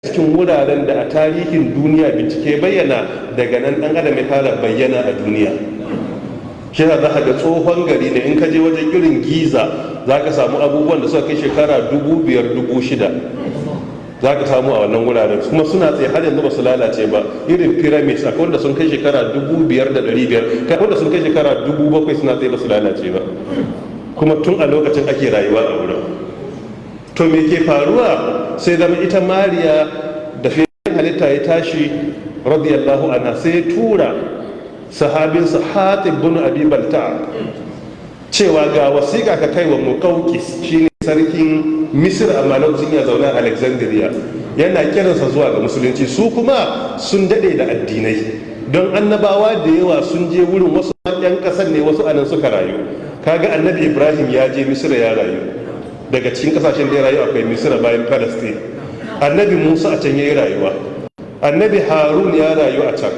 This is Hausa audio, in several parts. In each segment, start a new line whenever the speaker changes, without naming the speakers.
cikin wuraren da a tarihin duniya bincike bayyana daga nan dan adam ya fara bayyana a duniya. Shi za ka ga tsohon gari ne in ka je wajen irin giza za ka samu abubuwan da suka kai shekara dubu biyar dubu shida. Za ka samu a wannan wuraren kuma suna tsaye har yanzu ba su lalace ba. Irin pyramids akwai wanda sun kai shekara dubu biyar da ɗari biyar. Kai wanda sun kai shekara dubu bakwai suna tsaye ba su lalace ba. Kuma tun a lokacin ake rayuwa a wurin. To me ke faruwa? Sai zama ita mariya da fiye halitta ya tashi radiyallahu anha sai tura sahabinsa hatib bin abi balta cewa ga wasiƙa ka kai wa muqawqis shine sarkin misir amma lokacin ya zauna alexandria. Yana kiransa zuwa ga musulunci. Su kuma sun daɗe da addinai. Don annabawa da yawa sun je wurin wasu yan ƙasar ne wasu a nan suka rayu. Kaga annabi ibrahim ya je misira ya rayu. Daga cikin ƙasashen da ya rayu akwai misira bayan palestine. Annabi musa a can ya yi rayuwa. Annabi harun ya rayu a can.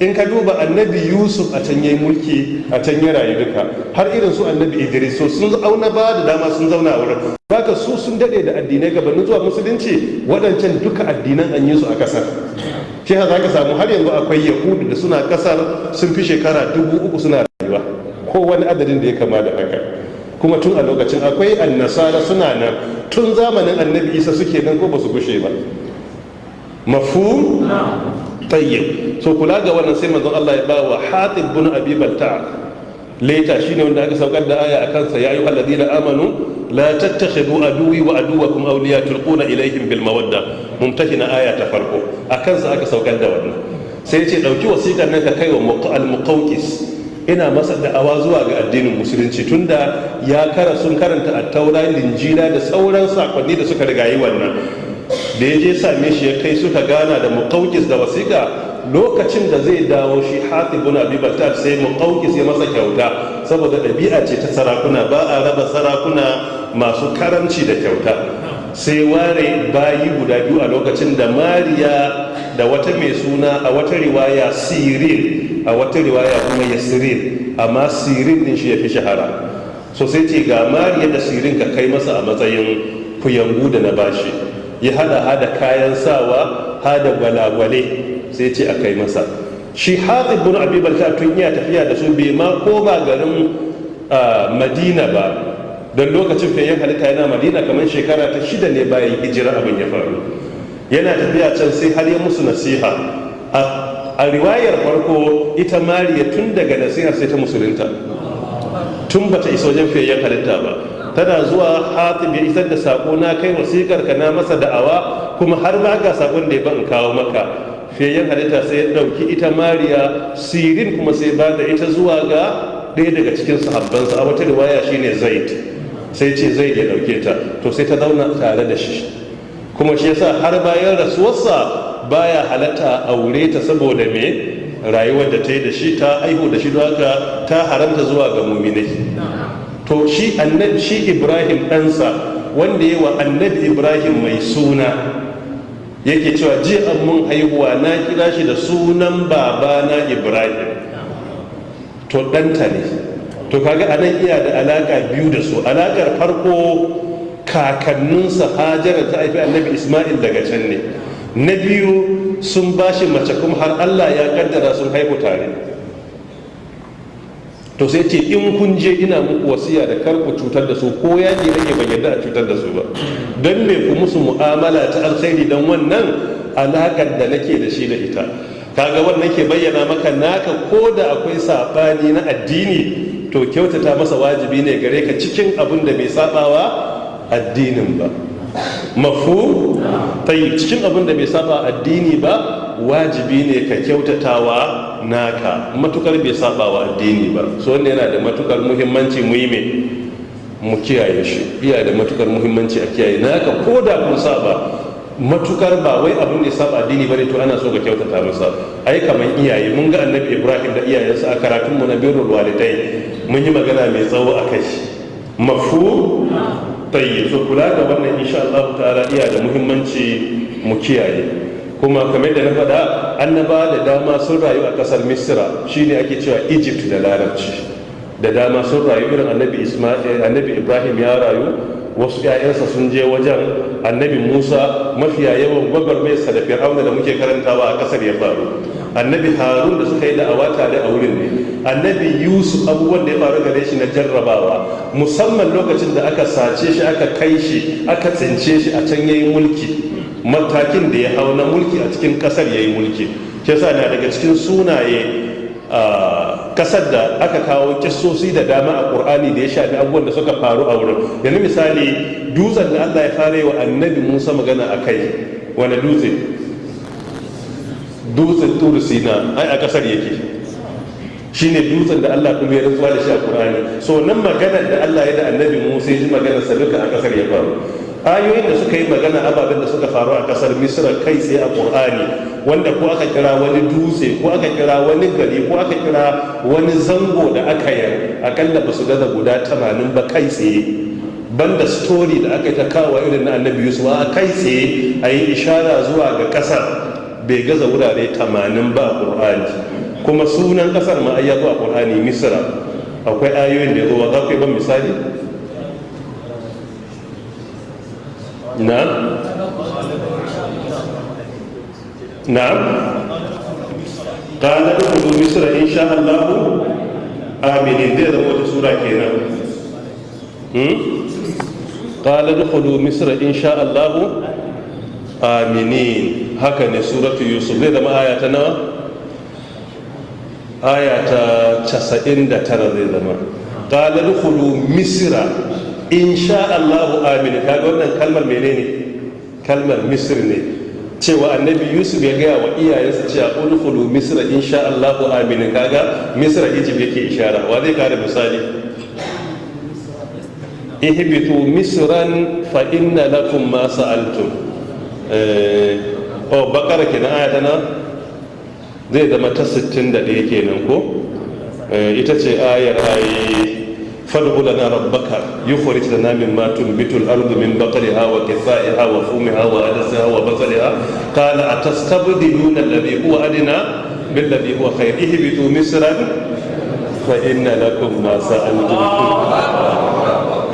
In ka duba annabi yusuf a can ya yi mulki a can ya rayu duka. Har irin su annabi idris so sun auna ba da dama sun zauna a wurin. Baka su sun daɗe da addinai gabanin zuwa musulunci waɗancan duka addinan an yi su a ƙasar shi za ka samu har yanzu akwai yahudu da suna ƙasar sun fi shekara dubu uku suna rayuwa. Ko wani adadin da ya kama da haka. Kuma tun a lokacin akwai annasara suna nan. Tun zamanin annabi isa suke nan ko ba su gushe ba. Mafu tayyib. So kula ga wannan sai manzon Allah ya ba wa hatib bin abi balta. Leta shine wanda aka saukar da aya akan sa ya ayyuhal ladina amanu la tattakhidhu aduwi wa aduwakum awliya tulquna ilayhim bil mawadda. Mumtahina aya ta farko. Akan sa aka saukar da wannan. Sai ya ce ɗauki wasiƙar nan ka kai wa al muqawqis ina masa da'awa zuwa ga addinin musulunci tunda ya kara sun karanta a taura linjila da sauran saƙonni da suka rigayi wannan. Da ya je same shi ya kai suka gana da muƙaukis da wasiƙa lokacin da zai dawo shi hatibun abi baltar sai muƙaukis ya masa kyauta. Saboda ɗabi'a ce ta sarakuna ba a raba sarakuna masu karamci da kyauta. Sai ware bayi guda biyu a lokacin da mariya da wata mai suna a wata riwaya sirin a wata riwaya kuma yasirin amma sirin din shi ya fi shahara. So sai ce ga mariya da sirin ka kai masa a matsayin kuyangu da na bashi. Ya hada hada kayan sawa hada gwalagwale sai ce a kai masa. Shi hatib bin abi balta tun iya tafiya da su bai ma koma garin madina ba. Don lokacin fayyan halitta yana madina kamar shekara ta shida ne bayan hijira abin ya faru. Yana tafiya can sai har ya musu nasiha. A riwayar farko ita mariya tun daga nasiha sai ta musulunta. Tun bata isa wajen fayyan halitta ba. Tana zuwa hatib ya isar da sako na kai wasikar ka na masa da'awa kuma har ma ga saƙon da ya ban kawo maka. Fiyayyen halitta sai ya ɗauki ita mariya sirin kuma sai ba da ita zuwa ga ɗaya daga cikin sahabbansa. A wata riwaya shine zaid. Sai ce zaid ya ɗauke ta. To sai ta zauna tare da shi. Kuma shi yasa har bayan rasuwarsa baya halatta aure ta saboda me? Rayuwar da ta yi da shi ta aihu da shi haka ta haramta zuwa ga muminai. To shi annabi shi ibrahim ɗansa wanda yi wa annabi ibrahim mai suna yake cewa ji an mun haihuwa na kira shi da sunan babana ibrahim. To ɗanta ne. To kaga a nan iya da alaƙa biyu da su. Alaƙar farko kakanninsa hajara ta haifi annabi ismail daga can ne. Na biyu sun bashi mace kuma har allah ya kaddara sun haihu tare. To sai ce in kun je ina muku wasiya da kar ku cutar da su ko yaji rage ban yadda a cutar da su ba. Don me ku musu mu'amala ta alkhairi don wannan alakar da nake da shi da ita? Kaga wannan ke bayyana maka naka ko da akwai saɓani na addini to kyautata masa wajibi ne gare ka cikin abin da bai sabawa addinin ba. Mafu tayi cikin abin da bai saba addini ba wajibi ne ka kyautatawa naka. Matukar bai saba wa addini ba. So wanda yana da matuƙar muhimmanci mu yi mu kiyaye shi. Iya da matuƙar muhimmanci a kiyaye naka. Ko da kun saba matuƙar ba wai abin da saba addini ba ne to ana so ka kyautata masa. Ai kaman iyaye mun ga annabi ibrahim da iyayensa a karatun mu na birrul walidai mun yi magana mai tsawo a kai. Mafu tayyib. So kula da wannan insha Allah ta'ala iya da muhimmanci mu kiyaye. Kuma kamar da na faɗa annaba da dama sun rayu a ƙasar misira. Shine ake cewa egypt da larabci. Da dama sun rayu irin annabi annabi ibrahim ya rayu. Wasu 'ya'yansa sun je wajen annabi musa mafiya yawan gwagwarmayarsa da fir'auna da muke karantawa a ƙasar ya faru. Annabi harun da suka yi da'awa tare a wurin ne. Annabi yusuf abubuwan da ya faru gare shi na jarrabawa. Musamman lokacin da aka sace shi aka kai shi aka tsince shi a can yayi mulki. Matakin da ya hau na mulki a cikin ƙasar yayi mulki. Shi yasa na daga cikin sunaye ƙasar da aka kawo kissosi da dama a qur'ani da ya shafi abubuwan da suka faru a wurin. Yanzu misali dutsen da Allah ya fara wa annabi Musa magana a kai wani dutse? Dutsen turu sina ai a ƙasar yake. Shine dutsen da Allah kuma ya rantsuwa da shi a Qur'ani. So nan maganar da Allah ya da annabi Musa ya ji maganar sa duka a ƙasar ya faru. Ayoyin da suka yi magana ababen da suka faru a ƙasar Misra kai tsaye a Qur'ani wanda ko aka kira wani dutse ko aka kira wani gari ko aka kira wani zango da aka yi akalla ba su gaza guda 80 ba kai tsaye. Banda story da aka yi ta kawo irin na annabi Yusuf a kai tsaye a yi ishara zuwa ga ƙasar bai gaza wurare 80 ba a ƙur'ani kuma sunan ƙasar ma a ƙur'ani misra. Akwai ayoyin da ya zo za ku yi ban misali? Na na ƙalar kudu misra in sha allahu aminin zai zama wata sura kenan. Ƙalar kudu misra in sha allahu aminin haka ne suratu yusuf. Zai zama aya ta nawa? Aya ta 99 zai zama. Qalar khulu misra in sha Allahu amin. Kaga wannan kalmar menene? Kalmar misr ne. Cewa annabi yusuf ya gaya wa iyayensa cewa udkhulu misra in sha Allahu amin. Kaga misra egypt yake ishara. Wa zai kare misali? Ihbitu misran fa inna lakum ma sa'altum. Oh bakara kenan aya ta zai zama ta 61 kenan ko? Ita ce ayar ayi mimma tunbitu al-ardu min baqliha wa qithaiha wa fumiha wa adasiha wa basaliha qala atastabdiluna alladhi huwa adna billadhi huwa khair ihbitu misran fa inna lakum ma sa'altum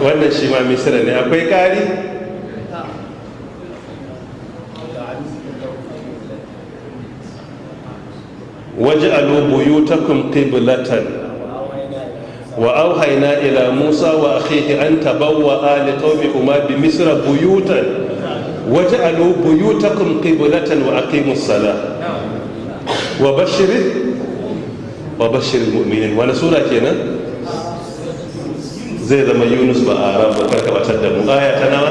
wannan shi ma misra ne akwai kari wa auhaina ila musa wa akhihi an tabawwa li qaumikuma bi misra buyutan waj'alu buyutakum qiblatan wa aqimus salah. Wa bashir wa bashir mu'minin wani sura kenan? Zai zama yunus ba a rabu kar ka batar da mu. Aya ta nawa?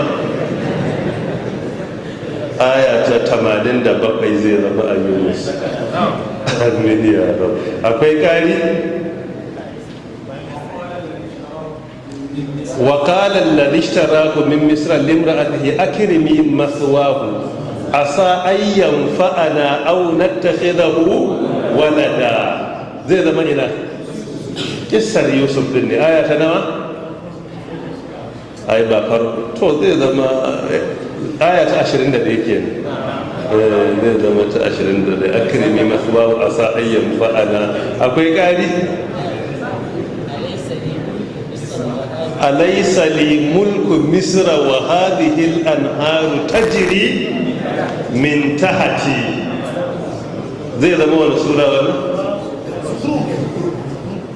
Aya ta tamanin da bakwai zai zama a yunus. Akwai kari wa qala alladhi ishtarahu min misra limra'atihi akrimi mathwahu asa ay yanfa'ana aw nattakhidahu walada zai zama ina kissar yusuf din ne aya ta nawa ai ba farko to zai zama aya ta 21 kenan zai zama ta ashirin da da akirimi masu babu a sa ayyan fa'ala akwai ƙari alaysa li mulku misra wa hadhihi al-anharu tajri min tahti zai zama wani sura wani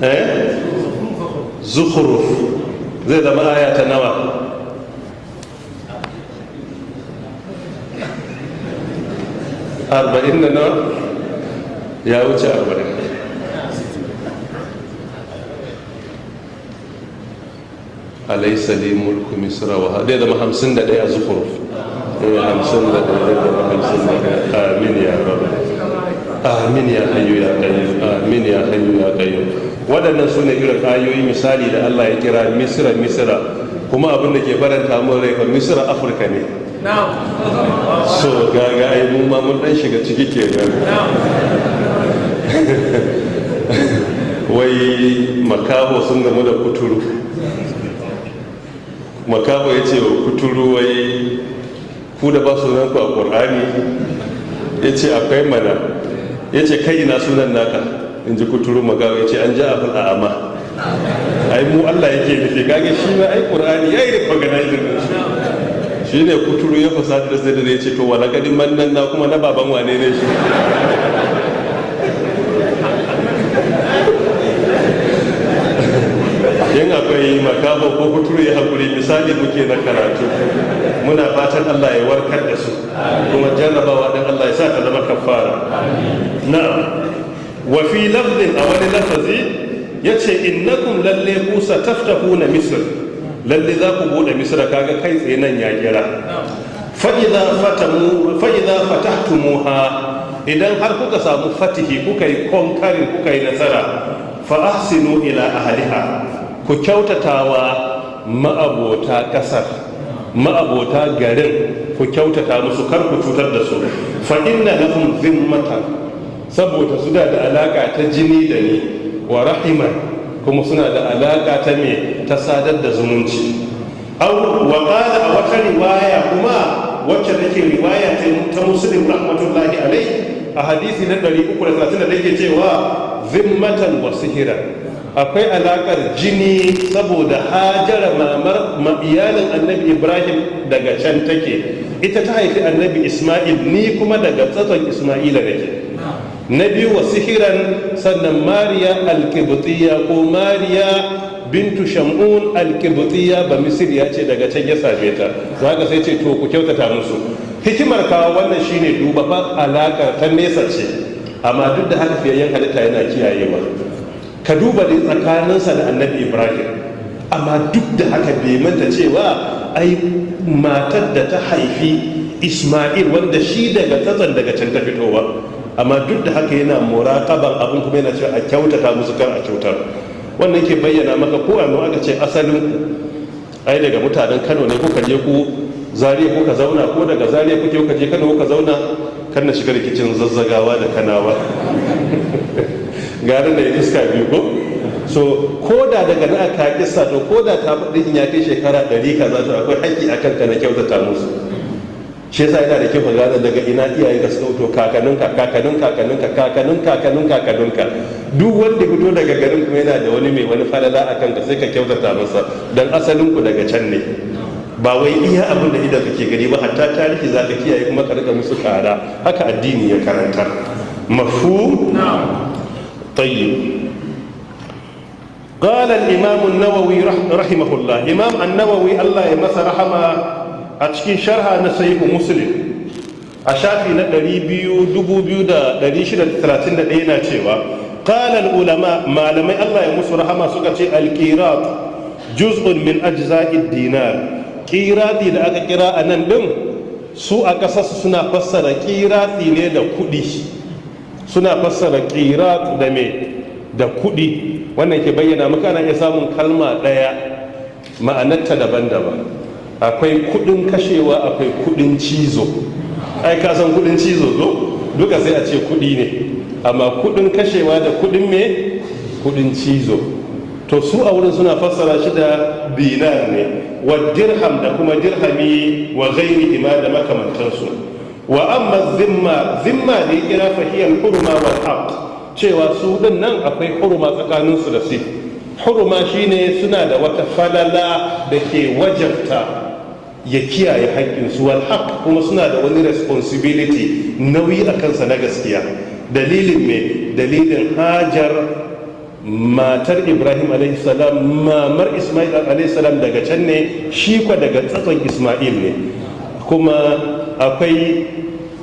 eh zukhruf zai zama aya ta nawa arba'in da nawa alaisa li mulku misra wa zai zama hamsin da ɗaya zuhuruf hamsin da ɗaya zai zama hamsin da ɗaya. Amin ya rabu amin ya hayyu ya qayyum. Amin ya hayyu ya qayyum. Waɗannan su ne irin ayoyi misali da Allah ya kira misra misra. Kuma abin da ke faranta mun rai misra afirka ne. So gaga ai mun ma mun dan shiga ciki ke wai makaho sun gamu da kuturu. Makaho ya ce wa kuturu ku da ba sunan ku a ƙorani ya ce akwai mana. Ya ce kai ina sunan naka? In ji kuturu magawa ya ce an ji abin a ama ai mu Allah yake nufi. Kage shi ma ai qur'ani yayi recognize shi. Ne kuturu ya fasada da zai ya ce to wala kadin mannan na kuma na baban wane ne shi? Yin akwai makabo ko kuturu ya haƙuri misali muke na karatu. Muna fatan Allah ya warkar da su. Kuma jarrabawa dan Allah ya sa ta zama kafara. Na wa fi lafzin a wani lafazi ya ce innakum lalle ku sataftahuna misr. Lalle za ku buɗe misra kaga kai tsaye nan ya kira fa idza fatamu fa idza fatahtumuha. Idan har kuka samu fatihi kuka yi konkarin kuka yi nasara fa ahsinu ila ahliha. Ku kyautatawa ma'abota ƙasar ma'abota garin ku kyautata musu kar ku cutar da su. Fa inna lahum zimmatan saboda su da alaka ta jini da ni wa rahiman kuma suna da alaka ta me ta sadar da zumunci. Aw wa qala a wata riwaya kuma wacce take riwaya ta muslim rahmatullahi alaihi a hadisi na 330 da yake cewa zimmatan wa sihiran. Akwai alakar jini saboda hajara mamar iyalin annabi ibrahim daga can take. Ita ta haifi annabi isma'il ni kuma daga tsatson isma'ila nake. Na biyu wa sihiran sannan mariya alkibutiya ko mariya bintu shamun alkibutiya ba misiriya ce daga can ya same ta. Za ka sai ce to ku kyautata musu. Hikimar kawo wannan shine duba fa alakar ta nesa ce amma duk da haka fiyayyen halitta yana kiyayewa. Ka duba dai tsakaninsa da annabi ibrahim. Amma duk da haka bai manta cewa ai matar da ta haifi isma'il wanda shi daga tsatson daga can ta fito ba. Amma duk da haka yana muraqaban abin kuma yana cewa a kyautata musu kar a kyautar. Wannan ke bayyana maka ko annu aka ce asalin ku. Ai daga mutanen Kano ne kuka je ku zariya kuka zauna ko daga zariya kuke kuka je Kano kuka zauna? Kan na shiga rikicin zazzagawa da kanawa. garin da ya iska biyu ko? So ko da daga na aka kissa to ko da ta faɗi ya kai shekara ɗari kaza to akwai haƙƙi akan ka na kyautata musu. Shi yasa yana da kyau ka gane daga ina iyaye ka suka fito kakaninka kakanin kakaninka kakanin kakanin kakaninka duk wanda fito daga garin kuma yana da wani mai wani falala a kanka sai ka kyautata masa. Dan asalin ku daga can ne. Ba wai iya abin da idan kake gani ba hatta tarihi za ka kiyaye kuma ka riƙa musu kara haka addini ya karanta mafu? tayyib قال الإمام النووي رحمه الله إمام النووي الله يمس رحمه a cikin sharha na sahihu muslim a shafi na 200,631 na cewa qala ulama malamai Allah ya musu rahama suka ce al-qirat juz'un min ajza'id dinar qirati da aka kira a nan din su a kasarsu suna fassara qirati ne da kudi suna fassara qirat da me? Da kuɗi wannan ke bayyana maka na iya samun kalma ɗaya ma'anarta daban-daban. Akwai kuɗin kashewa akwai kuɗin cizo. Ai ka san kuɗin cizo zo duka sai a ce kuɗi ne. Amma kuɗin kashewa da kuɗin me? Kudin cizo. To su a wurin suna fassara shi da dinar ne. Wa dirham da kuma dirhami wa ghairi ima da makamantansu. Wa amma zimma zimma ya kira fahiyar hurma wal haq cewa su ɗin nan akwai hurma tsakaninsu da su hurma shine suna da wata falala da ke wajabta ya kiyaye haƙƙinsu. Wal haq kuma suna da wani responsibility nauyi a kansa na gaskiya. Dalilin me? Dalilin hajar matar ibrahim salam mamar ismail salam daga can ne shi kwa daga tsatson ismail ne. Kuma akwai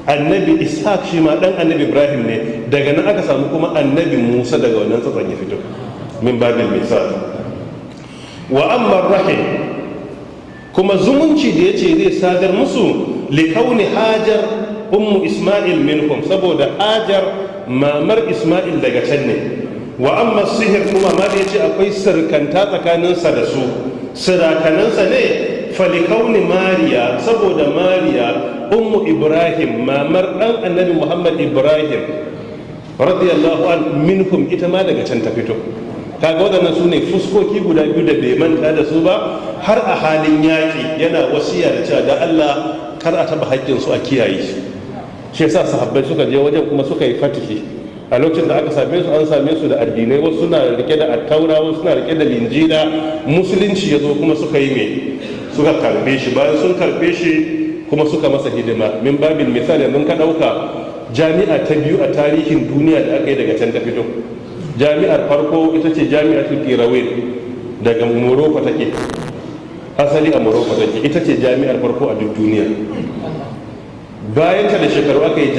annabi ishaq shi ma dan annabi ibrahim ne daga nan aka samu kuma annabi musa daga wannan tsatson ya fito min babil misal wa amma rahim kuma zumunci da ya ce zai sadar musu likauni hajar ummu isma'il minhum saboda hajar mamar isma'il daga can ne wa amma sihir kuma ma da ya ce akwai sirkanta tsakaninsa da su sirakanansa ne falikauni mariya saboda mariya ummu ibrahim mamar dan annabi muhammad ibrahim radiyallahu an minhum ita ma daga can ta fito. Kaga waɗannan su ne fuskoki guda biyu da bai manta da su ba har a halin yaƙi yana wasiya da cewa da Allah kar a taɓa haƙƙinsu a kiyaye shi yasa sahabbai suka je wajen kuma suka yi fatihi. A lokacin da aka same su an same su da addinai wasu suna riƙe da attaura wasu suna riƙe da linjila musulunci ya zo kuma suka yi me? Suka karɓe shi. Bayan sun karɓe shi kuma suka masa hidima. Min babin misali mun ka ɗauka jami'a ta biyu a tarihin duniya da aka yi daga can ta fito. Jami'ar farko ita ce jami'atul qirawin daga morocco take. Asali a morocco take. Ita ce jami'ar farko a duk duniya. Bayan ta da shekaru aka yi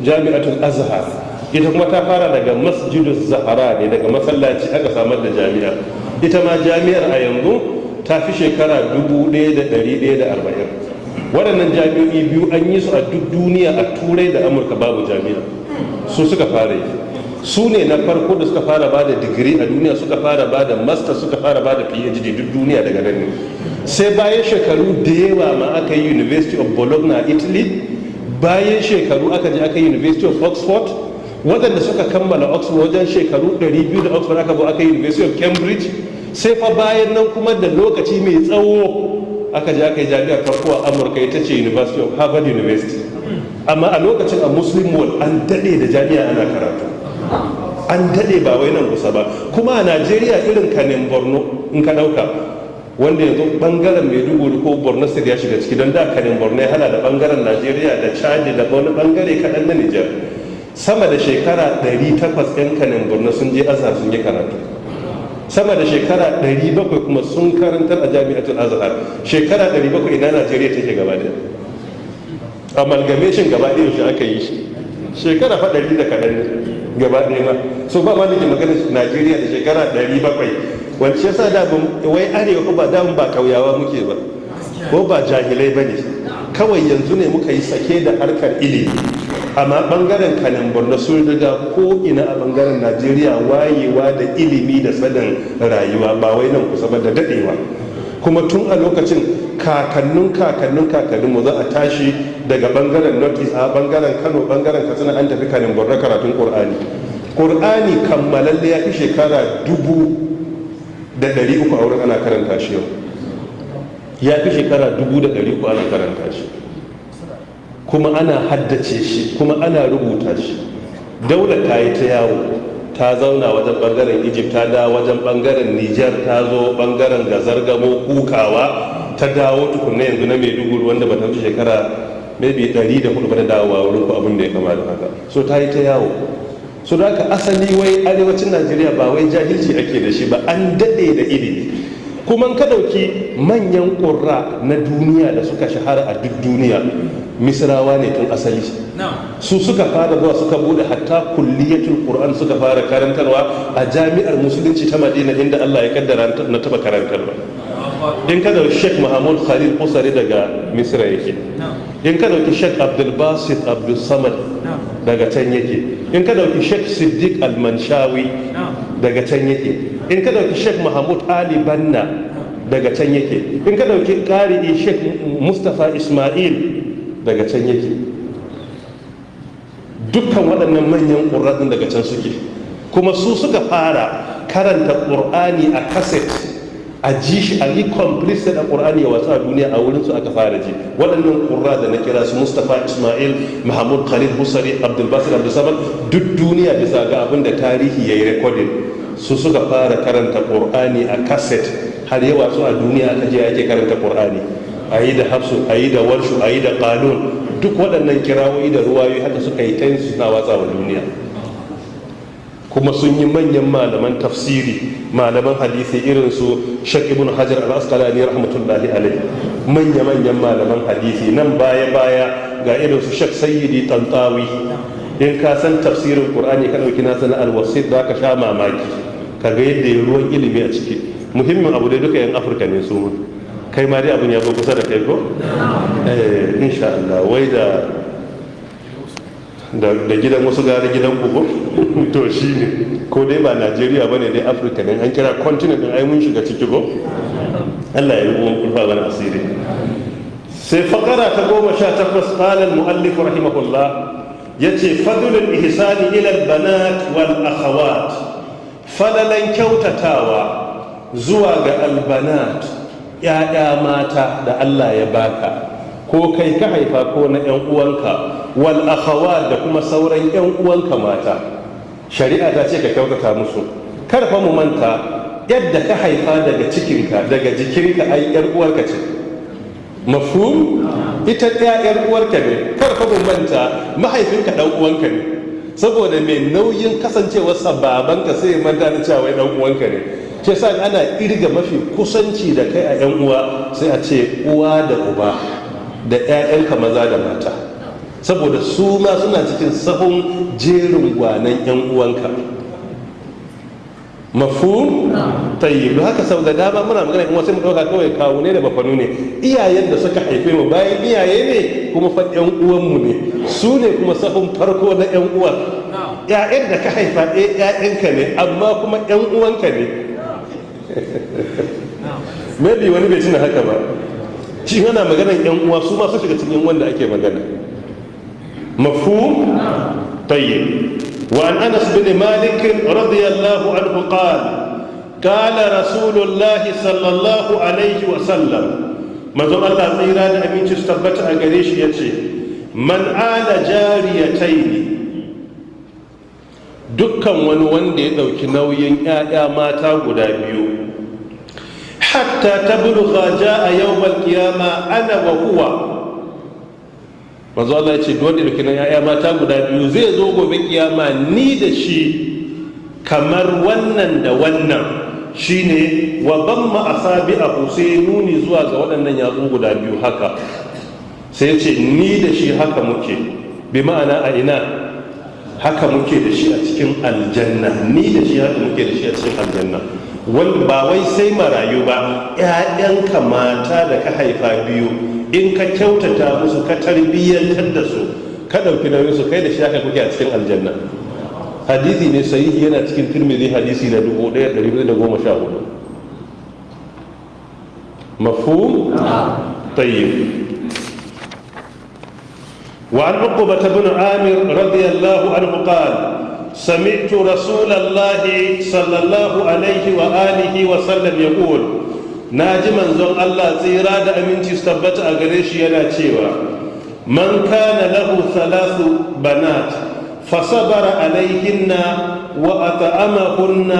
jami'atul azhar. Ita kuma ta fara daga masjidus zahara ne daga masallaci aka samar da jami'a. Ita ma jami'ar a yanzu ta fi shekara 1140 waɗannan jami'o'i biyu an yi su a duk duniya a turai da amurka babu jami'a. Su suka fara yi. Su ne na farko da suka fara ba da digiri a duniya suka fara ba da master suka fara ba da phd duk duniya daga nan ne. Sai bayan shekaru da yawa ma aka yi university of bologna a italy. Bayan shekaru aka je aka yi university of oxford. Waɗanda suka kammala oxford wajen shekaru 200 da oxford aka zo aka yi university of cambridge. Sai fa bayan nan kuma da lokaci mai tsawo aka je aka yi jami'ar farko a amurka ita ce university of harvard university. Amma a lokacin a muslim world an daɗe da jami'a ana karatu. An daɗe ba wai nan kusa ba. Kuma a najeriya irin kanin borno in ka ɗauka wanda yanzu ɓangaren maiduguri ko borno state ya shiga ciki don da kanin borno ya hana da ɓangaren najeriya da chadi da wani ɓangare kaɗan na nijar. Sama da shekara 800 'yan kanin borno sun je azhar sun yi karatu. Sama da shekara 700 kuma sun karantar a jami'atul azhar. Shekara 700 ina najeriya take gaba da amalgamation gaba ɗaya shi aka yi shi? Shekara fa ɗari da kaɗan gaba ɗaya ma. So ba ma nake magana najeriya da shekara ɗari bakwai. Wance yasa da wai arewa ko ba da ba kauyawa muke ba. Ko ba jahilai ba ne? Kawai yanzu ne muka yi sake da harkar ilimi. Amma ɓangaren kanin borno sun riga ko ina a ɓangaren najeriya wayewa da ilimi da sanin rayuwa ba wai nan kusa ba da daɗewa. Kuma tun a lokacin kakannin kakannin kakannin mu za a tashi daga ɓangaren north east a ɓangaren kano ɓangaren katsina an tafi kanin borno karatun qur'ani qur'ani kammalalle ya fi shekara dubu da ɗari uku a wurin ana karanta shi yau. Ya fi shekara dubu da ɗari uku ana karanta shi. Kuma ana haddace shi kuma ana rubuta shi. Daula ta yi ta yawo ta zauna wajen ɓangaren egypt ta da wajen ɓangaren niger ta zo ɓangaren gazargamo kukawa ta dawo tukunna yanzu na maiduguri wanda ba ta wuce shekara maybe 104 ba ta dawowa wurin ku abin da ya kama da haka. So ta yi ta yawo. So da haka asali wai arewacin najeriya ba wai jahilci ake da shi ba an daɗe da ilimi. Kuma ka ɗauki manyan ƙurra na duniya da suka shahara a duk duniya misrawa ne tun asali. Su suka fara zuwa suka buɗe hatta kulliyatul qur'an suka fara karantarwa a jami'ar musulunci ta madina inda allah ya kaddara na taba karantarwa. In ka ɗauki sheikh mahmud khalil kusari daga misra yake. In ka ɗauki sheikh abdul basit abdul samad daga can yake. In ka ɗauki sheikh siddiq al-manshawi daga can yake. In ka ɗauki sheikh mahmud ali banna daga can yake. In ka ɗauki qari'i sheikh mustafa ismail daga can yake. Dukkan waɗannan manyan ƙurraɗin daga can suke. Kuma su suka fara karanta ƙur'ani a kaset a ji shi a yi completed a ƙur'ani wasu a duniya a wurin su aka fara ji. Waɗannan ƙurra da na kira su mustapha ismail mahmud khalid husari abdulbasir abdulsamad duk duniya bisa ga abin da tarihi ya yi rekodin su suka fara karanta ƙur'ani a kaset har yawa su a duniya aka je ake karanta ƙur'ani a yi da hafsu a yi da warshu a yi da ƙalun duk waɗannan kirawoyi da ruwayoyi haka suka yi ta suna watsa wa duniya. Kuma sun yi manyan malaman tafsiri malaman hadisi irin su shak ibn hajar al-asqalani rahmatullahi alaihi manya manyan malaman hadisi. Nan baya baya ga irin su shak sayyidi tantawi. In ka san tafsirin qur'ani ka ɗauki na sana al-wasit da ka sha mamaki. Kaga yadda ya ruwan ilimi a ciki. Muhimmin abu dai duka yan afirka ne su kai ma dai abin ya zo kusa da kai ko? Eh insha Allah. Wai da da gidan wasu gari gidan kuku to shi ne. Ko dai ba najeriya ba ne dai afirka ne. An kira continent ai mun shiga ciki ko? Allah ya rubuwan kurfa wani asiri. Sai fakara ta goma sha takwas ƙalar mu'allif rahimahullah ya ce fadulun ihsani ilal banat wal akhawat. Falalan kyautatawa zuwa ga albanat ya'ya mata da allah ya baka ko kai ka haifa ko na 'yan uwanka wal akhawat da kuma sauran yan uwanka mata. Shari'a ta ce ka kyautata musu. Kar fa mu manta yadda ka haifa daga cikinka daga jikinka ai yar uwarka ce. Mafhum? Ita ɗaya yar uwarka ne. Kar fa mu manta mahaifinka dan uwanka ne. Saboda mai nauyin kasancewarsa babanka sai manta da cewa wai uwanka ne. Shi yasa ana irga mafi kusanci da kai a yan uwa sai a ce uwa da uba da 'ya'yanka maza da mata. Saboda su ma suna cikin sahun jerin gwanan 'yan uwanka. Mafu tayyib. Haka sau da dama muna magana in wasu mu ɗauka kawai kawo ne da bafanu ne. Iyayen da suka haife mu bayan iyaye ne kuma fa 'yan uwanmu ne. Su ne kuma sahun farko na 'yan uwan ‘ya'yan da ka haifa ɗaya ‘ya'yanka ne amma kuma ‘yan uwanka ne. Maybe wani bai tuna haka ba. Shi yana maganan yan uwa su masu shiga cikin wanda ake magana. Mafhum? Tayyib. Wa an anas bin malik radiyallahu anhu qala qala rasulullah sallallahu alaihi wa sallam manzon Allah tsira da aminci su tabbata a gare shi ya ce man ala jariyataini dukkan wani wanda ya ɗauki nauyin 'ya'ya mata guda biyu hatta tablugha jaa yawm al-qiyama ana wa huwa manzo Allah ya ce duk wanda dake nan yaya mata guda biyu zai zo gobe kiyama ni da shi kamar wannan da wannan. Shine wa bamma asabi'ahu sai nuni zuwa ga waɗannan yatsu guda biyu haka. Sai ce ni da shi haka muke. Bi ma'ana a ina? Haka muke da shi a cikin aljanna. Ni da shi haka muke da shi a cikin aljanna. wanda ba wai sai marayu ba ‘ya'yanka mata da ka haifa biyu in ka kyautata musu ka tarbiyyantar da su ka ɗauki nauyin su kai da shi haka kuke a cikin aljanna hadisi ne sahihi yana cikin turmizi hadisi na 1414 mafhum tayyib وعن عقبة بن عامر رضي الله عنه قال سمعت رسول الله صلى الله عليه وآله وسلم يقول ناجي منزون الله زيرا دا استبت أغريش تيوا. من كان له ثلاث بنات فصبر عليهن وأطعمهن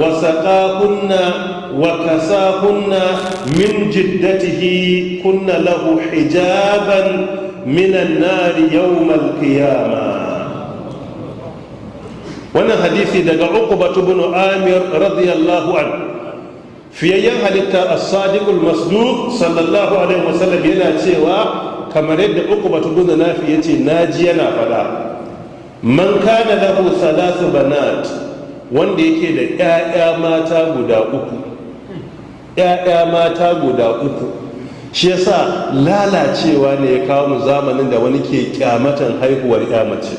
وسقاهن وكساهن من جدته كن له حجابا من النار يوم القيامة. Wannan hadisi daga uqbatu bin amir radiyallahu an fiyayyen halitta as-sadiqul masduq sallallahu alaihi wasallam yana cewa kamar yadda uqbatu bin nafi ya ce na ji yana fada man kana lahu thalathu banat wanda yake da ƴaƴa mata guda uku. ƴaƴa mata guda uku. Shi yasa lalacewa ne ya kawo mu zamanin da wani ke kyamatan haihuwar ƴa mace.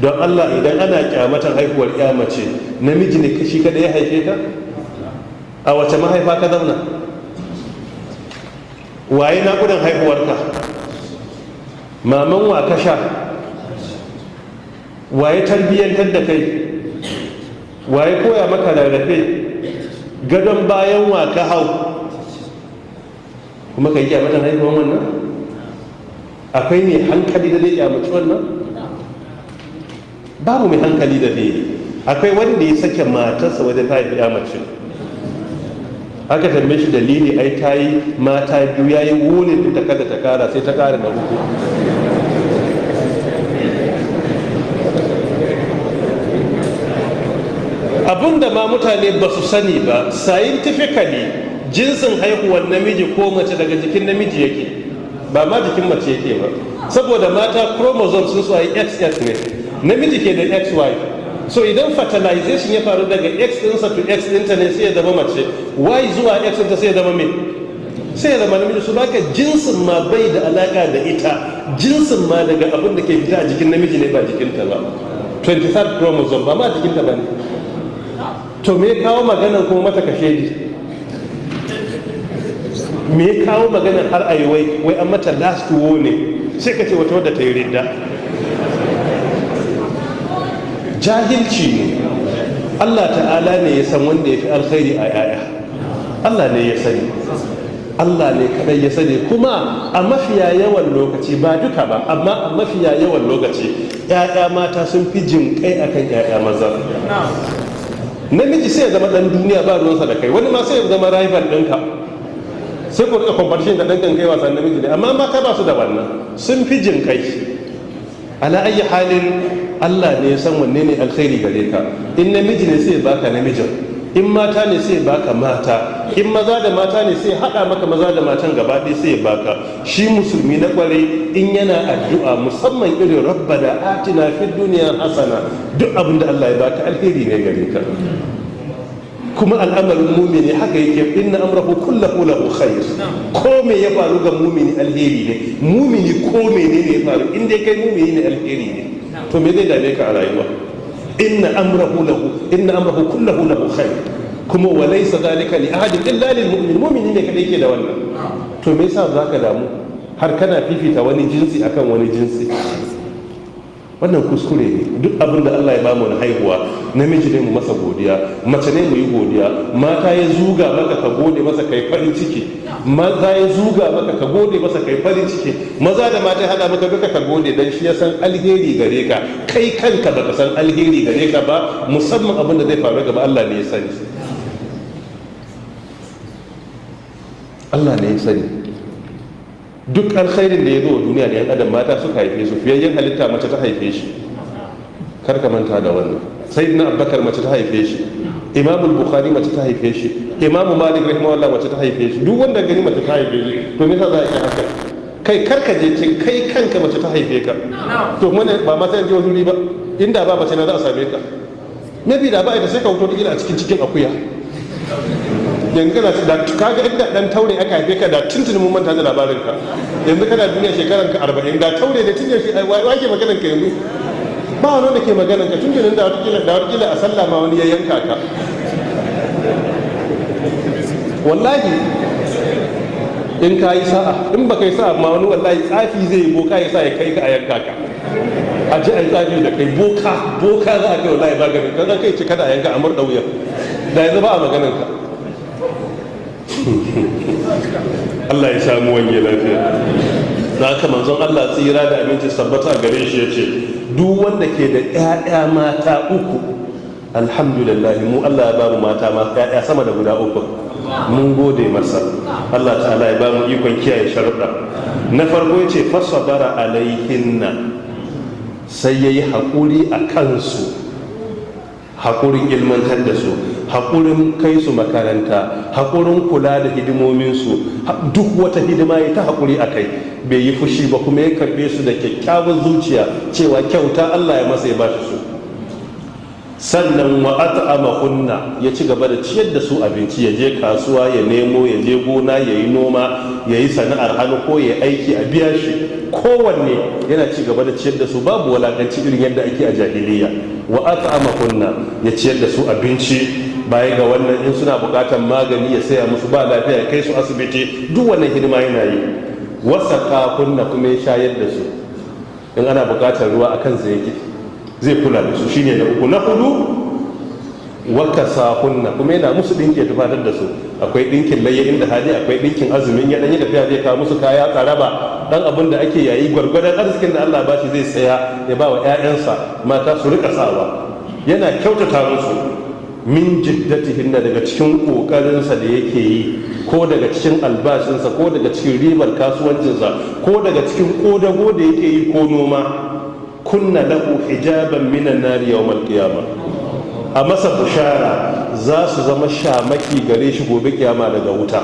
Don allah idan ana kyamatan haihuwar ya mace namiji ne kashi kada ya haife ka a wace mahaifa ka zauna? Waye naƙudan haihuwarka? Maman wa ka sha? Waye tarbiyyantar da kai? Waye koya maka rarrafe? Gadon bayan wa ka hau? Kuma ka yi kyamatan haihuwar wannan? Akwai ne hankali da zai kyamaci wannan? Babu mai hankali da zai akwai wanda ya sake matarsa wajen ta haifi mace. Aka tambaye shi dalili ai ta yi mata biyu ya yi wunin ta kada ta kara sai ta kara da uku. Abinda ma mutane ba su sani ba scientifically jinsin haihuwar namiji ko mace daga jikin namiji yake ba ma jikin mace yake ba. Saboda mata chromosome sun su a xx ne. Namiji ke da xy so idan fertilization ya faru daga x ɗinsa to x ɗinta ne sai ya zama mace. Y zuwa x ɗinta sai ya zama me? Sai ya zama namiji. Su baka jinsin ma bai da alaka da ita. Jinsin ma daga abin da ke fita a jikin namiji ne ba jikinta ba. 23rd chromosome ba ma jikinta ba ne. To me kawo maganar kuma mata kashe ji me kawo maganar har a yi wai wai an mata last warning sai ka ce wata wadda ta yi ridda. Jahilci ne. Allah ta'ala ne ya san wanda ya fi alkhairi a yaya. Allah ne ya sani. Allah ne kadai ya sani. Kuma a mafiya yawan lokaci ba duka ba amma a mafiya yawan lokaci 'ya'ya mata sun fi jin kai akan 'ya'ya maza. Namiji sai ya zama dan duniya ba ruwansa da kai. Wani ma sai ya zama rival ɗinka. Sai ku riƙa competition da ɗan kai wasan namiji ne. Amma mata ba su da wannan. Sun fi jin kai. Ala ayi halin Allah ne ya san wanne ne alkhairi gare ka. In namiji ne sai baka namijin. In mata ne sai baka mata. In maza da mata ne sai hada maka maza da matan gaba ɗaya sai baka. Shi musulmi na kware in yana addu'a musamman irin rabbana atina fid dunya hasana duk abin da Allah ya baka alheri ne gare ka. Kuma al'amarin mumini haka yake inna amrahu kullahu lahu khair. Ko me ya faru ga mumini alheri ne? Mumini ko menene ya faru? In dai kai mumini ne alheri ne. To me zai dame ka a rayuwa? Inna amrahu lahu inna amrahu kullahu lahu khair. Kuma wa laysa dhalika li ahadin illa lil mu'min. Mu'mini ne kadai ke da wannan. To me yasa zaka damu? Har kana fifita wani jinsi akan wani jinsi. Wannan kuskure ne. Duk abin da Allah ya ba mu na haihuwa namiji ne mu masa godiya mace ne mu yi godiya. Mata ya zuga maka ka gode masa kai farin ciki. Maza ya zuga maka ka gode masa kai farin ciki. Maza da mata hada maka duka ka gode dan shi ya san alheri gare ka. Kai kanka baka san alheri gare ka ba musamman abin da zai faru gaba Allah ne ya sani. Allah ne ya sani. Duk alkhairin da ya zo duniya da yan adam mata suka haife su fiyayyen halitta mace ta haife shi. Kar ka manta da wannan. Sayyidina abubakar mace ta haife shi. Imamu bukhari mace ta haife shi. Imamu malik rahimahullah mace ta haife shi. Duk wanda gani mace ta haife shi to me za a yi haka? Kai kar ka je cin kai kanka mace ta haife ka. To mun ba ma sai je wani ba. Inda ba mace na za a same ka. Maybe da ba ita sai ka wuto da a cikin cikin akuya. Yanzu kana da kaga inda dan taure aka haife ka da tuntuni mun manta da labarin ka yanzu kana duniya shekaran ka 40 da taure da tun yaushe wa ke maganan ka yanzu? Ba wani da ke maganan ka tun da wata kila da wata kila a sallah ma wani ya yanka ka. Wallahi in ka yi sa'a in baka yi sa'a ma wani wallahi tsafi zai yi boka ya sa ya kai ka a yanka ka. A ji a yi tsafi da kai boka boka za a kai wallahi ba ganin kan kai ce kada a yanka a murɗa wuya da yanzu ba a maganan ka Allah ya samu wanye lafiya. Da haka manzon Allah tsira da aminci sabbata gare shi ya ce duk wanda ke da 'ya'ya mata uku alhamdulillah mu Allah ya ba mu mata ma 'ya'ya sama da guda uku. Mun gode masa. Allah ta'ala ya ba mu ikon kiyaye sharuɗa. Na farko ya ce fasabara alaihinna. Sai ya yi haƙuri a kansu haƙurin ilmantar da su. Haƙurin kai su makaranta haƙurin kula da hidimominsu duk wata hidima ya ta haƙuri a kai bai yi fushi ba kuma ya karɓe su da kyakkyawan zuciya cewa kyauta Allah ya masa ya ba su. Sannan wa at'ama kunna ya ci gaba da ciyar da su abinci ya je kasuwa ya nemo ya je gona ya yi noma ya yi sana'ar hannu ko ya aiki a biya shi. Kowanne yana ci gaba da ciyar da su babu walakanci irin yadda ake a jahiliya. Wa at'ama kunna ya ciyar da su abinci baya ga wannan in suna buƙatar magani ya saya musu ba lafiya ya kai su asibiti duk wannan hidima yana yi. Wasa kunna kuma ya shayar da su. In ana buƙatar ruwa akan zai zai kula da su. Shine na uku. Na huɗu wakasa kunna kuma yana musu dinki tufatar da su. Akwai dinkin layya inda hali akwai dinkin azumin ya dan yi tafiya zai kawo musu kaya tsaraba. Dan abin da ake yayi gwargwadon arzikin da Allah ba shi zai saya ya ba wa ƴaƴansa mata su riƙa sawa. Yana kyautata musu. Min jiddatihin daga cikin kokarinsa da yake yi ko daga cikin albashinsa ko daga cikin ribar kasuwancinsa ko daga cikin kodago da yake yi ko noma kunna lahu hijaban minan nari yawmal qiyamah a masa bushara za su zama shamaki gare shi gobe kiyama daga wuta.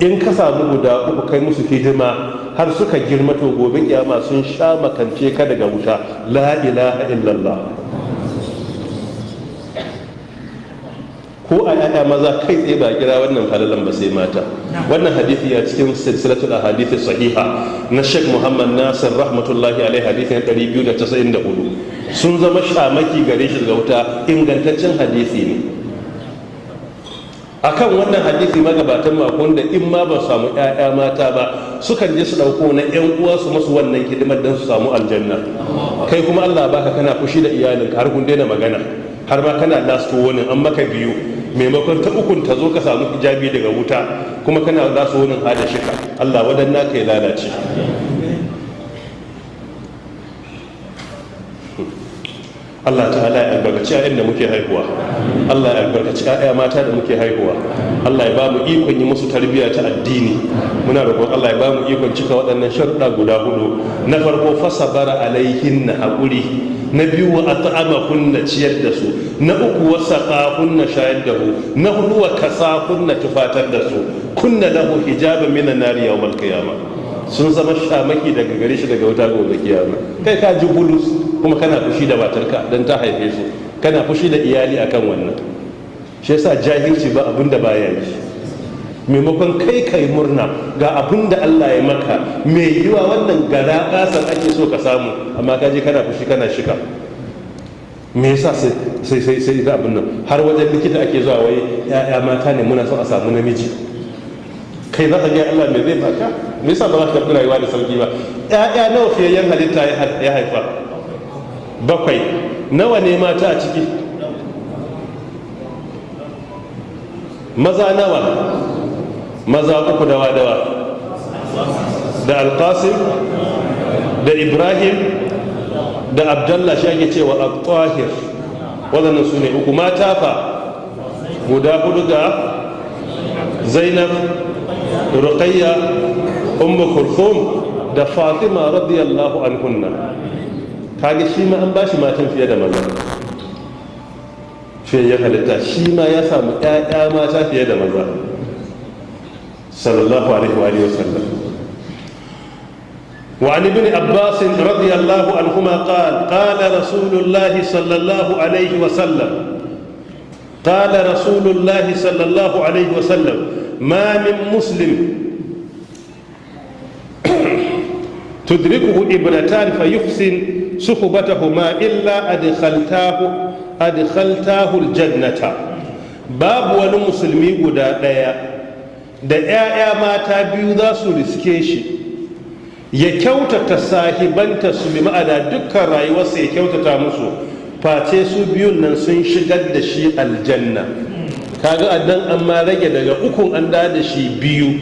In ka samu guda uku kai musu hidima har suka girma to gobe kiyama sun sha makance ka daga wuta. La ilaha illallah. Ko a yaya maza kai tsaye ba kira wannan falalan ba sai mata. Wannan hadisi ya cikin silsilatul ahadith sahiha na Sheikh Muhammad Nasir rahmatullahi alaihi hadisin 294 sun zama shamaki gare shi daga wuta ingantaccen hadisi ne. Akan wannan hadisi magabatan makon da in ma ba samu ƴaƴa mata ba sukan je su ɗauko na ƴan uwa su masu wannan hidimar don su samu aljanna. Kai kuma Allah baka kana fushi da iyalinka har kun daina magana har ma kana last warning an maka biyu. Maimakon ta ukun ta zo ka samu hijabi daga wuta kuma kana za su wunin hada shika Allah wadanna ka ya lalace. Allah ta'ala ya albarkaci ƴaƴan da muke haihuwa. Allah ya albarkaci ƴaƴa mata da muke haihuwa. Allah ya ba mu ikon yi musu tarbiyya ta addini. Muna roƙon Allah ya ba mu ikon cika waɗannan sharuɗa guda huɗu na farko fasabara alaihinna haƙuri. Na biyu wa at'ama kunna ciyar da su. Na uku wa saqa kunna shayar da su. Na huɗu wa kasa kunna tufatar da su. Kunna lahu hijaban minan nari yawmal qiyamah sun zama shamaki daga gare shi daga wuta gobe kiyama. Kai ka ji bulus kuma kana fushi da matarka don ta haife su kana fushi da iyali akan wannan. Shi yasa jahilci ba abin da baya yi. Maimakon kai kai murna ga abin da Allah ya maka mai yiwa wannan gara ƙasar ake so ka samu amma ka je kana fushi kana shika me yasa sai sai sai da abin nan? Har wajen likita ake zuwa wai ya'ya mata ne muna son a samu namiji. Kai za ka ga Allah me zai baka? Me yasa ba za ka karɓi rayuwa da sauƙi ba? Ƴaƴa nawa fiyayyen halitta ya haifa? Bakwai. Nawa ne mata a ciki? Maza nawa? Maza uku dawa dawa da alqasim da ibrahim da abdallah shi ake cewa al-tahir waɗannan su ne uku. Mata fa guda huɗu ga zainab ruqayya ummu kulthum da fatima radiyallahu anhunna. Kage shi ma an bashi matan fiye da maza. Fiye ya halitta. Shi ma ya samu ƴaƴa mata fiye da maza. Sallallahu alaihi wa sallam وعن ابن عباس رضي الله عنهما قال قال رسول الله صلى الله عليه وسلم قال رسول الله صلى الله عليه وسلم ما من مسلم تدركه ابنتان فيحسن صحبتهما إلا أدخلتاه أدخلتاه الجنة. باب guda ɗaya da 'ya'ya mata biyu za su riske shi. Ya kyautata sahibanta su bi ma'ana dukkan rayuwarsa ya kyautata musu. Face su biyun nan sun shigar da shi aljanna. Kaga addan an ma rage daga ukun an da da shi biyu.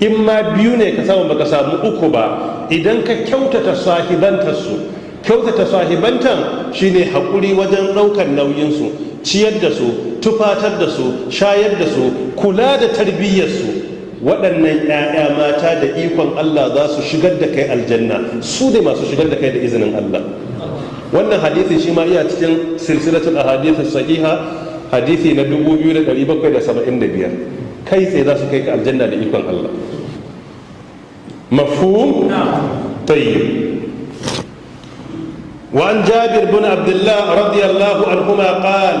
In ma biyu ne ka samu baka samu uku ba. Idan ka kyautata sahibantar su kyautata sahibantan shine haƙuri wajen ɗaukar nauyinsu. Ciyar da su tufatar da su shayar da su kula da tarbiyyar su. Waɗannan 'ya'ya mata da ikon Allah za su shigar da kai aljanna. Su ne masu shigar da kai da izinin Allah. Wannan hadithi shi ma iya cikin silsilatul ahadith sahiha hadithi na 2775 kai tsaye za su kai ka aljanna da ikon Allah. Mafhum? Tayyib. وعن جابر بن عبد الله رضي الله عنهما قال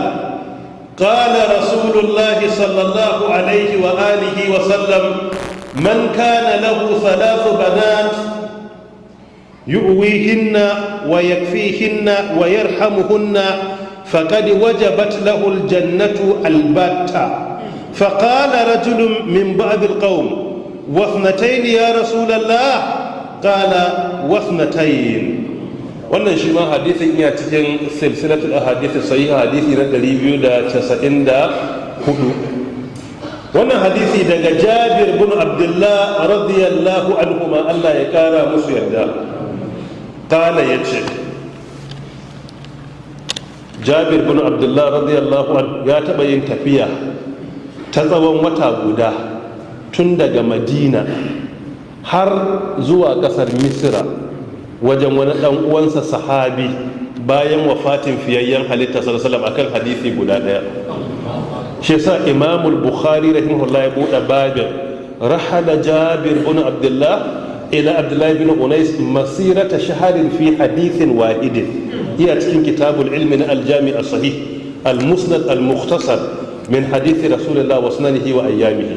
قال رسول الله صلى الله عليه وآله وسلم من كان له ثلاث بنات يؤويهن ويكفيهن ويرحمهن فقد وجبت له الجنة البتة. فقال رجل من بعض القوم واثنتين يا رسول الله؟ قال واثنتين. Wannan shi ma hadisin iya cikin silsilatul ahadith sahiha hadisi na 294 wannan hadisi daga Jabir bin Abdullah radiyallahu anhu ma Allah ya kara musu yarda. Kala ya ce Jabir bin Abdullah radiyallahu anhu ya taba yin tafiya ta tsawon wata guda tun daga Madina har zuwa ƙasar Misra wajen wani dan uwansa sahabi bayan wafatin fiyayyen halitta sallallahu akan hadisi guda ɗaya. Shi yasa imamul bukhari rahimahullah ya buɗe babin rahala jabir bin abdullah ila abdullah bin unais masirata shaharin fi hadithin wahidin. Iya cikin kitabul ilmi na aljami as-sahih al-musnad al-mukhtasar min hadithi rasulullah wa sunanihi wa ayyamihi.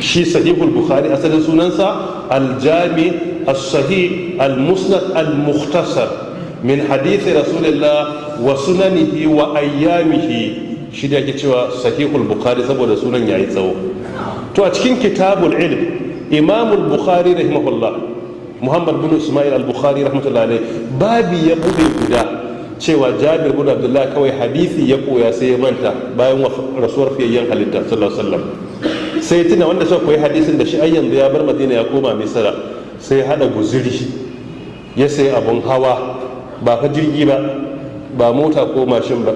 Shi sahihul bukhari asalin sunansa aljami الصحيح المسند المختصر من حديث رسول الله وسننه وأيامه shi da ake cewa sahihul bukhari saboda sunan yayi tsawo to a cikin kitabul ilm imamul bukhari rahimahullah muhammad bin ismail al-bukhari rahmatullah alaihi babi ya bude guda cewa jabir bin abdullah kawai hadisi ya koya sai ya manta bayan rasuwar fiyayyen halitta sallallahu alaihi wasallam sai tuna wanda suka koyi hadisin da shi ai yanzu ya bar madina ya koma misra sai hada guzuri ya sai abun hawa. Ba fa jirgi ba ba mota ko mashin ba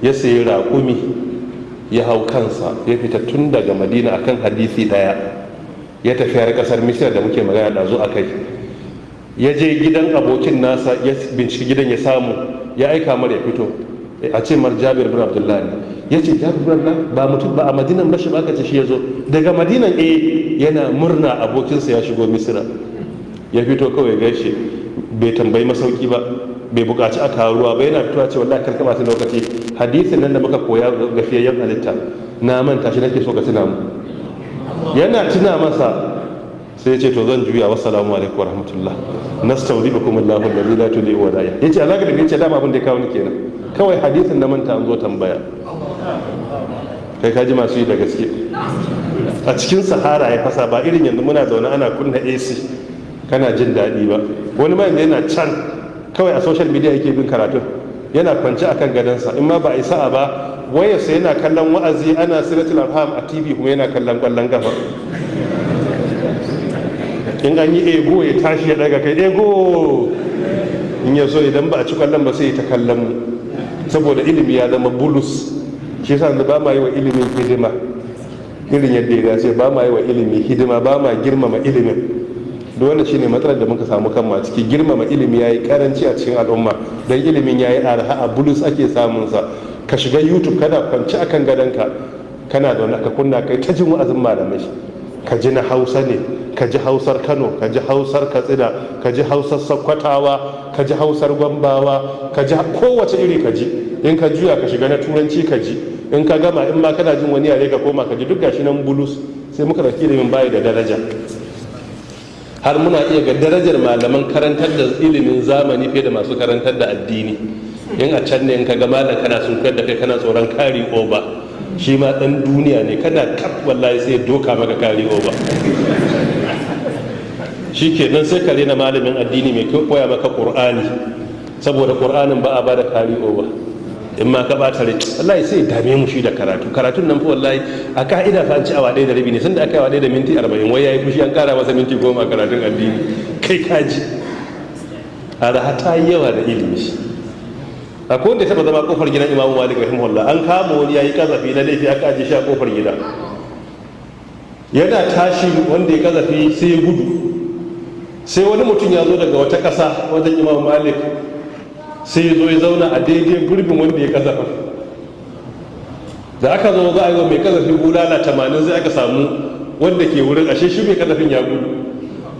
ya sayi raƙumi ya hau kansa ya fita tun daga madina akan hadisi ɗaya ya tafi har ƙasar misira da muke magana da zo a kai. Ya je gidan abokin nasa ya binciki gidan ya samu ya aika mar ya fito. A ce mar jabir bin abdullahi ya ce jabir bin abdullahi ba mutum ba a madinan ba shi ba? Aka ce shi ya zo. Daga madinan eh yana murna abokinsa ya shigo misira. Ya fito kawai gaishe. Bai tambayi masauki ba bai buƙaci a kawo ruwa ba yana fitowa ce wallahi kar ka ba lokaci. Hadisin nan da muka koya ga fiyayyen halitta na manta shi nake so ka tuna mu yana tuna masa sai ya ce to zan juya wassalamu alaikum wa rahmatullah. Nastaudibukum Allahu alladhi la tudhi wa ɗaya ya ce alaka da ya ce dama abin da ya kawo ni kenan. Kawai hadisin na manta an zo tambaya. Kai ka ji masu yi da gaske. A cikin sahara ya fasa ba irin yanzu muna zaune ana kunna AC kana jin daɗi ba. Wani ma yana can kawai a social media yake bin karatun yana kwance akan gadonsa. In ma ba a yi sa'a ba wayarsa yana kallon wa'azi ana siratul arham a tv kuma yana kallon ƙwallon gafa in an yi ego ya tashi ya daga kai ego! In ya so idan ba a ci ƙwallon ba sai ta kallon mu. Saboda ilimi ya zama bulus. Shi yasa ba ma yi wa ilimin hidima. Irin yadda ya dace ba ma yi wa ilimi hidima ba ma girmama ilimin. Da wannan shine matsalar da muka samu kanmu a ciki. Girmama ilimi yayi karanci a cikin al'umma. Dan ilimin yayi arha a bulus ake samun sa ka shiga youtube kana kwanci akan gadonka kana da wani ka kunna kai ta jin wa'azin malamai. Ka ji na hausa ne ka ji hausar kano ka ji hausar katsina ka ji hausar sakkwatawa ka ji hausar gwambawa ka ji kowace iri ka ji. In ka juya ka shiga na turanci ka ji. In ka gama in ma kana jin wani yare ka koma ka ji duk gashi nan bulus. Sai muka ɗauki ilimin bayi da daraja. Har muna iya ga darajar malaman karantar da ilimin zamani fiye da masu karantar da addini. In a can ne in ka ga malam kana sun da kai kana tsoron kari oba shi ma dan duniya ne. Kana kaf wallahi sai doka maka kari oba. Shi ke nan sai ka rena malamin addini mai koya maka qur'ani. Saboda qur'anin ba a ba da kari oba. In ma ka bata rai. Wallahi sai dame mu shi da karatu. Karatun nan fa wallahi a ka'ida fa an ci awa ɗaya da rabi ne. Sun da aka awa ɗaya da minti arba'in wai yayi fushi an ƙara masa minti goma karatun addini. Kai kaji a ta yi yawa da ilimi. Akwai wanda ya taɓa zama ƙofar gidan imamu malik rahimahullah. An kama wani yayi kazafi na laifi aka ajiye shi a ƙofar gida. Yana tashi wanda ya kazafi sai ya gudu. Sai wani mutum ya zo daga wata ƙasa wajen imamu malik. Sai ya zo ya zauna a daidai gurbin wanda ya kazafa da aka zo za a yi wa mai kazafin bulala tamanin sai aka samu wanda ke wurin ashe shi mai kazafin ya gudu.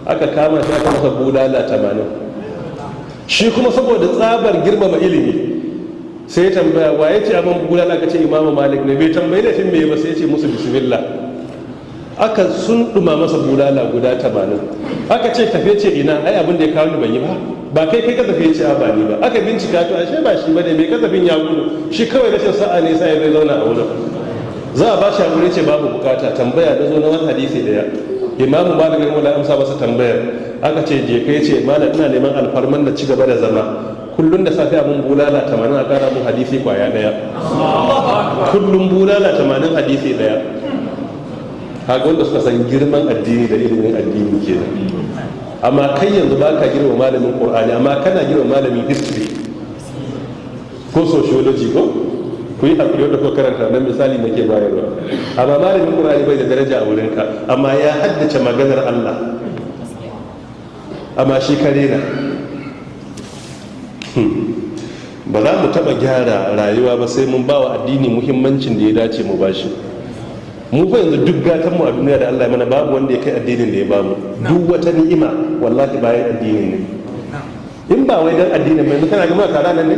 Aka kama shi aka masa bulala tamanin. Shi kuma saboda tsabar girmama ilimi sai ya tambaya wa ya ce abin bulala? Aka ce imamu malik ne. Bai tambayi da fin mai ba sai ya ce musu bismillah. Aka sun ɗuma masa bulala guda tamanin. Aka ce tafe ce ina ai abin da ya kawo ni ban yi ba. Ba kai kai kasafin ce ba ni ba. Aka bincika to ashe ba shi ba ne mai kasafin ya gudu. Shi kawai rashin sa'a ne sai zai zauna a wurin. Za a ba shi haƙuri ce babu buƙata. Tambaya da zo na wani hadisi ɗaya imamu malik wala amsa masa tambayar. Aka ce je kai ce malam ina neman alfarman da ci gaba da zama. Kullum da safe abun bulala tamanin a kara mun hadisi ƙwaya ɗaya kullum bulala tamanin hadisi ɗaya kaga wanda suka san girman addini da ilimin addini kenan. Amma kai yanzu ba ka girma malamin ƙur'ani amma kana girma malamin history. Ko sociology ko? Ku yi haƙuri wadda ko karanta nan misali nake bayarwa. Amma malamin ƙur'ani bai da daraja a wurinka amma ya haddace maganar allah. Amma shi kare na ba za mu taɓa gyara rayuwa ba sai mun ba wa addini muhimmancin da ya dace mu bashi mu fa yanzu duk gatan mu a duniya da Allah ya mana babu wanda ya kai addinin da ya ba mu duk wata ni'ima wallahi bayan addinin ne. In ba wai dan addinin mai kana ga maka nan ne?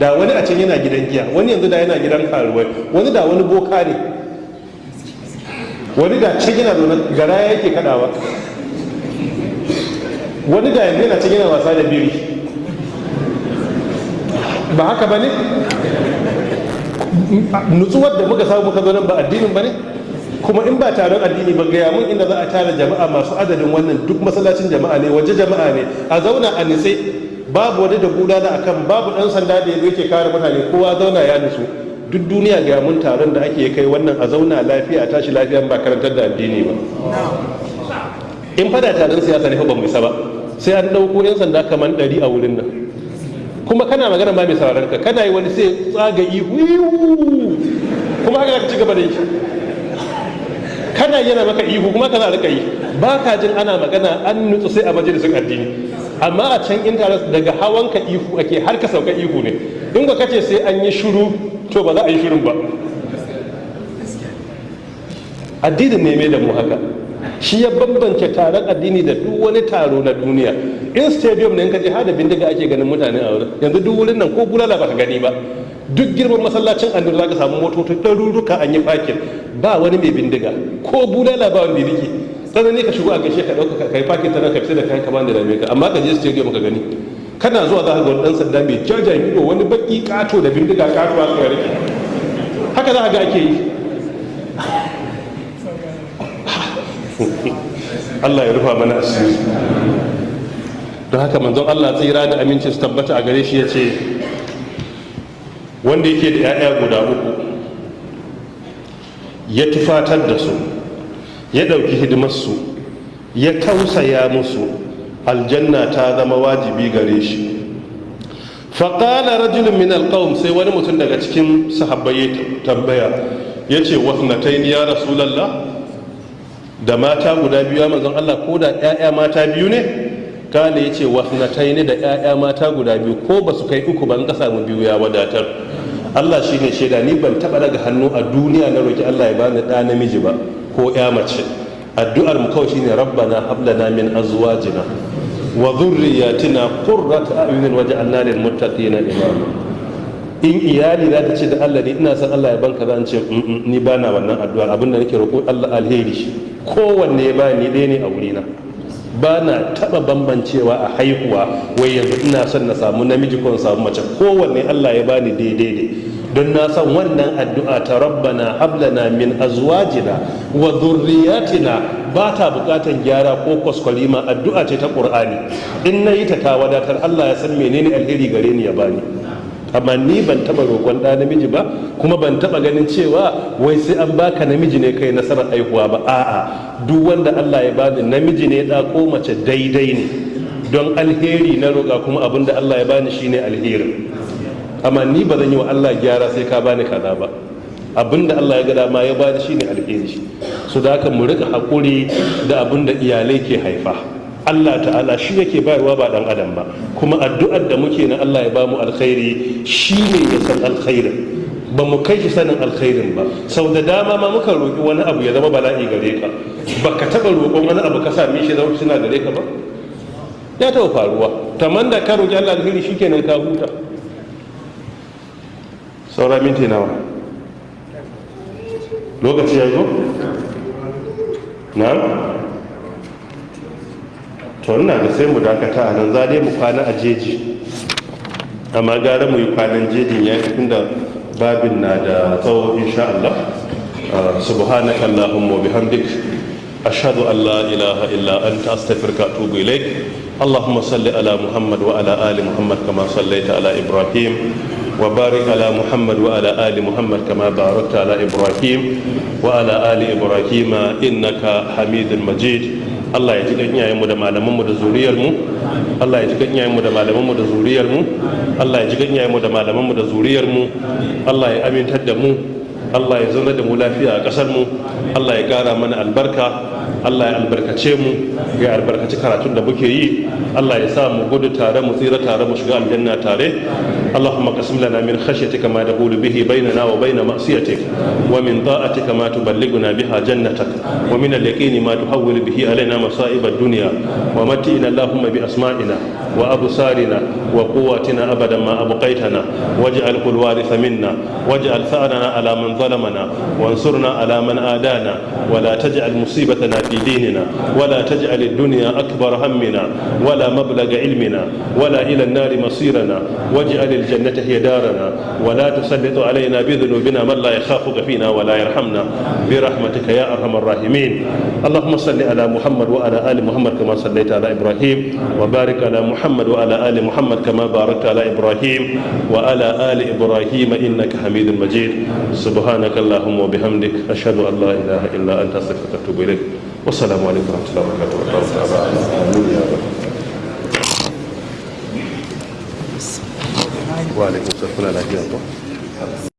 Da wani a can yana gidan giya wani yanzu da yana gidan karuwai wani da wani boka ne. Wani da can yana zaune gara yake kadawa wani da yanzu yana can yana wasa da biri. Ba haka ba ne? Nutsuwar da muka samu muka zo nan ba addinin ba ne? Kuma in ba taron addini ba gaya mun inda za a tara jama'a masu adadin wannan. Duk masallacin jama'a ne waje jama'a ne. A zauna a nitse. Babu wani da bulala akan babu dan sanda da yake kare mutane. Kowa zauna ya nutsu duk duniya ga mun taron da ake kai wannan a zauna lafiya a tashi lafiya ba karantar da addini ba. In fada taron siyasa ne ba mu isa ba. Sai an ɗauko yan sanda kamar ɗari a wurin nan. Kuma kana magana ma mai sauraron ka kana yi wani sai tsaga ihu kuma haka ka ci gaba da yi. Kana yana maka ihu kuma kana riƙa yi. Ba ka jin ana magana an nutsu sai a majalisun addini. Amma a can intanet daga hawan ka ihu ake har ka sauka ihu ne. In ka kace sai an yi shiru to ba za a yi shirin ba. Addinin ne mai da mu haka. Shi ya bambance taron addini da duk wani taro na duniya. In stadium ne ka je hada bindiga ake ganin mutane a wurin. Yanzu duk wurin nan ko bulala baka gani ba. Duk girman masallacin annabi zaka samu motoci ɗaruruka an yi fakin ba wani mai bindiga. Ko bulala ba wanda riƙe. Sannan ne ka shigo a gaishe ka ɗauka kai fakin ta ka fita da kayan ka bani da dame ka. Amma ka je stadium ka gani. Kana zuwa za ka ga wani ɗan sanda mai jajayen ido wani baki kato da bindiga kato a tsaye riƙe haka za ka ga ake yi. Allah ya rufa mana asiri. Don haka manzon Allah tsira da aminci su tabbata a gare shi ya ce wanda yake da 'ya'ya guda uku ya tufatar da su ya ɗauki hidimarsu ya tausaya musu aljanna ta zama wajibi gare shi. Faƙala rajulun min alƙawun sai wani mutum daga cikin sahabbai ya tambaya ya ce wasnatai ya rasulallah? Da mata guda biyu ya manzon Allah ko da 'ya'ya mata biyu ne? Kala ya ce wasnatai ne da 'ya'ya mata guda biyu ko ba su kai uku ban ka samu biyu ya wadatar. Allah shi ne shaida ni ban taɓa daga hannu a duniya na roki Allah ya bani ɗa namiji ba ko 'ya mace. Addu'ar mu kawai shine rabbana hablana min azwajina wa dhurriyyatina qurrata a'yunin waj'alna lil muttaqina imama. In iyali za ta ce da Allah ne ina san Allah ya banka zan ce ni ba na wannan addu'ar. Abinda nake roƙo Allah alheri kowanne ya ba ni ɗaya ne a wurina. Ba na taɓa bambancewa a haihuwa wai yanzu ina son na samu namiji ko samu mace. Kowanne Allah ya bani daidai ne. Don na san wannan addu'a ta rabbana hablana min azwajina wa dhurriyyatina ba ta bukatan gyara ko kwaskwalima. Addu'a ce ta qur'ani. In na yi ta ta wadatar. Allah ya san menene alheri gare ni ya bani. Amma ni ban taba roƙon ɗa namiji ba kuma ban taba ganin cewa wai sai an baka namiji ne kai nasarar aihuwa ba. A'a duk wanda Allah ya bani namiji ne da ko mace daidai ne. Don alheri na roƙa kuma abin da Allah ya bani shine alheri. Amma ni ba zan yi wa Allah gyara sai ka bani kaza ba. Abin da Allah ya ga dama ya bani shine alheri. So da haka mu riƙa haƙuri da abin da iyalai ke haifa. Allah ta'ala shi yake bayarwa ba dan adam ba. Kuma addu'ar da muke na Allah ya ba mu alkhairi shi ne ya san alkhairin. Ba mu kai shi sanin alkhairin ba. Sau da dama ma muka roƙi wani abu ya zama bala'i gare ka. Ba ka taɓa roƙon wani abu ka same shi zama suna gare ka ba? Ya taɓa faruwa. Tamman da ka roƙi Allah alkhairi shikenan ka huta. Saura minti nawa? Lokaci ya zo? Na to ina da sai mu dakata a nan za dai mu kwana a jeji amma gara mu yi kwanan jejin ya fi da babin na da tsawo insha Allah subhanaka allahumma wa bihamdik ashhadu an la ilaha illa anta astaghfiruka wa atubu ilaik اللهم صل على محمد وعلى ال محمد كما صليت على ابراهيم وبارك على محمد وعلى ال محمد كما باركت على ابراهيم وعلى ال ابراهيم انك حميد مجيد Allah ya ji kan iyayenmu da malamanmu da zuriyarmu. Allah ya ji kan iyayenmu da malamanmu da zuriyarmu. Allah ya ji kan iyayenmu da malamanmu da zuriyarmu. Allah ya amintar da mu. Allah ya zauna da mu lafiya a ƙasar mu Allah ya ƙara mana albarka. Allah ya albarkace mu ya albarkaci karatun da muke yi. Allah ya sa mu gudu tare mu tsira tare mu shiga aljanna tare. Allahumma qasim lana min khashyatika ma tahulu bihi bainana wa bain ma'siyatik wa min ta'atika ma tuballighuna biha jannatak wa min al-yaqini ma tuhawwilu bihi alaina masa'ib ad-dunya wa matti'na Allahumma bi asma'ina. wa absarina wa quwwatina abadan ma abqaytana waj'al kul waritha minna waj'al tha'rana ala man ظلمنا وانصرنا على من آدانا ولا تجعل مصيبتنا في ديننا ولا تجعل الدنيا أكبر همنا ولا مبلغ علمنا ولا إلى النار مصيرنا واجعل الجنة هي دارنا ولا تسلط علينا بذنوبنا من لا يخافك فينا ولا يرحمنا برحمتك يا أرحم الراحمين اللهم صل على محمد وعلى آل محمد كما صليت على إبراهيم وبارك على محمد محمد وعلى آل محمد كما باركت على إبراهيم وعلى آل إبراهيم إنك حميد مجيد سبحانك اللهم وبحمدك أشهد أن لا إله إلا أنت أستغفرك وأتوب إليك والسلام عليكم ورحمة الله وبركاته آمين يا رب وعليكم السلام ورحمة الله وبركاته